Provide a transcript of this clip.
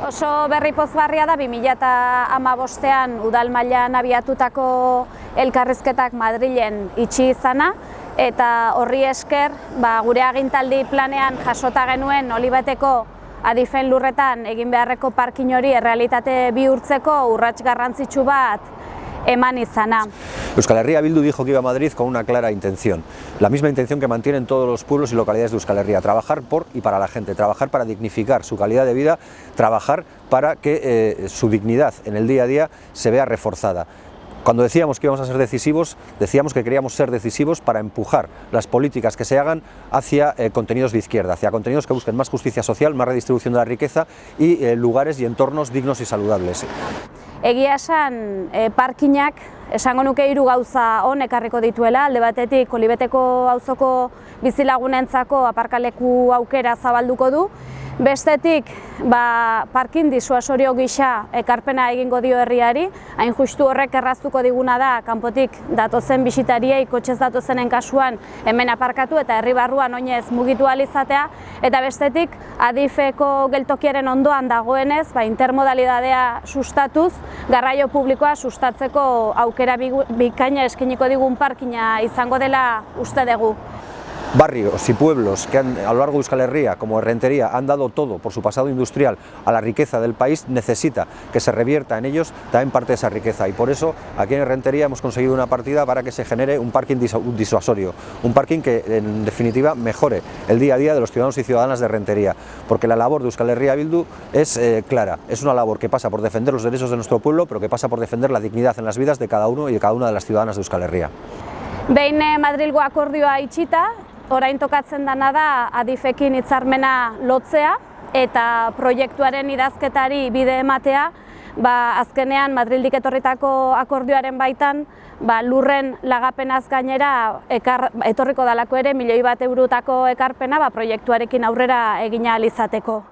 Oso berri pozgarria da 2008an udal mailan abiatutako elkarrizketak Madrilen itxi izana. Eta horri esker ba, gure agintaldi planean jasota genuen olibateko adifen lurretan egin beharreko parkin hori errealitate bihurtzeko urrats garrantzitsu bat eman izana. Euskal Herria Bildu dijo que iba a Madrid con una clara intención, la misma intención que mantienen todos los pueblos y localidades de Euskal Herria, trabajar por y para la gente, trabajar para dignificar su calidad de vida, trabajar para que eh, su dignidad en el día a día se vea reforzada. Cuando decíamos que íbamos a ser decisivos, decíamos que queríamos ser decisivos para empujar las políticas que se hagan hacia eh, contenidos de izquierda, hacia contenidos que busquen más justicia social, más redistribución de la riqueza y eh, lugares y entornos dignos y saludables. Egia esan, e, parkinak esango nuke hiru gauza on ekarriko dituela, alde batetik Olibeteko auzoko bizilagunentzako aparkaleku aukera zabalduko du, Bestetik, ba, parkin disuasorio gisa ekarpena egingo dio herriari, hain justu horrek erraztuko diguna da, kanpotik datozen bisitariei, kotxez datozenen kasuan hemen aparkatu eta herri barruan oinez mugitu alizatea, eta bestetik, adifeko geltokiaren ondoan dagoenez, ba, intermodalidadea sustatuz, garraio publikoa sustatzeko aukera bikaina eskeniko digun parkina izango dela uste dugu. Barrios y pueblos que han, a lo largo de Euskal Herria, como Rentería, han dado todo por su pasado industrial a la riqueza del país, necesita que se revierta en ellos también parte de esa riqueza. Y por eso aquí en Rentería hemos conseguido una partida para que se genere un parking disuasorio, un parking que en definitiva mejore el día a día de los ciudadanos y ciudadanas de Rentería, porque la labor de Euskal Herria Bildu es eh, clara, es una labor que pasa por defender los derechos de nuestro pueblo, pero que pasa por defender la dignidad en las vidas de cada uno y de cada una de las ciudadanas de Euskal Herria. Behin eh, Madrilgo akordioa itxita, orain tokatzen dana da adifekin hitzarmena lotzea eta proiektuaren idazketari bide ematea, ba, azkenean Madrildik etorritako akordioaren baitan ba, lurren lagapenaz gainera ekar, etorriko dalako ere milioi bat eurutako ekarpena ba, proiektuarekin aurrera egina alizateko.